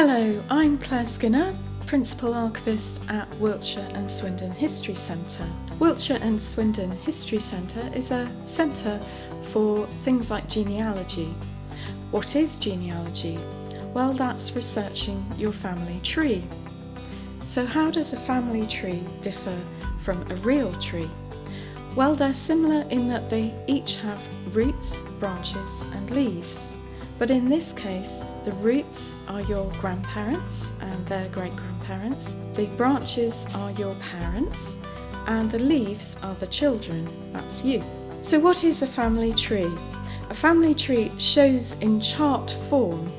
Hello, I'm Claire Skinner, Principal Archivist at Wiltshire and Swindon History Centre. Wiltshire and Swindon History Centre is a centre for things like genealogy. What is genealogy? Well, that's researching your family tree. So how does a family tree differ from a real tree? Well, they're similar in that they each have roots, branches and leaves. But in this case, the roots are your grandparents and their great-grandparents, the branches are your parents, and the leaves are the children, that's you. So what is a family tree? A family tree shows in chart form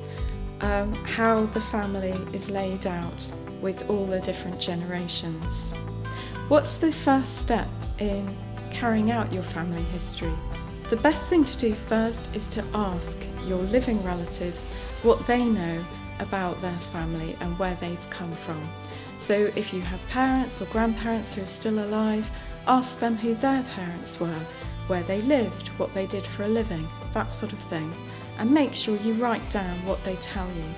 um, how the family is laid out with all the different generations. What's the first step in carrying out your family history? The best thing to do first is to ask your living relatives what they know about their family and where they've come from. So if you have parents or grandparents who are still alive, ask them who their parents were, where they lived, what they did for a living, that sort of thing. And make sure you write down what they tell you.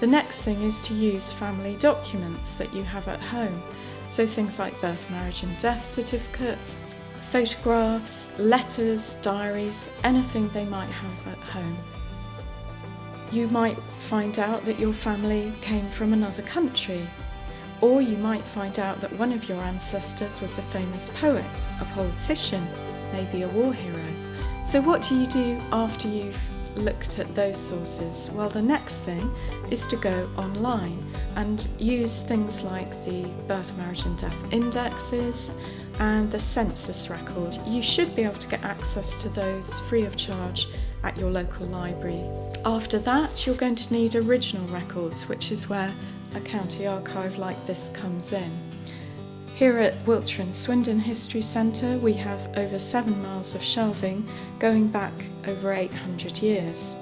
The next thing is to use family documents that you have at home. So things like birth, marriage and death certificates, photographs, letters, diaries, anything they might have at home. You might find out that your family came from another country, or you might find out that one of your ancestors was a famous poet, a politician, maybe a war hero. So what do you do after you've looked at those sources? Well, the next thing is to go online and use things like the birth, marriage and death indexes and the census record. You should be able to get access to those free of charge at your local library. After that, you're going to need original records, which is where a county archive like this comes in. Here at Wiltshire and Swindon History Centre we have over seven miles of shelving going back over 800 years.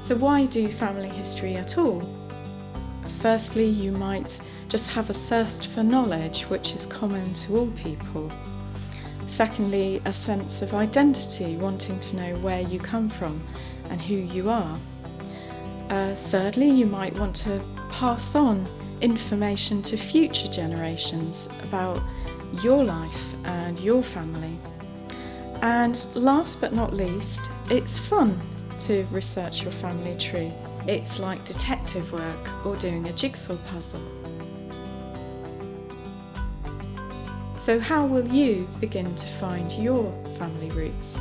So why do family history at all? Firstly, you might just have a thirst for knowledge which is common to all people. Secondly, a sense of identity, wanting to know where you come from and who you are. Uh, thirdly, you might want to pass on information to future generations about your life and your family. And last but not least, it's fun to research your family tree. It's like detective work or doing a jigsaw puzzle. So how will you begin to find your family roots?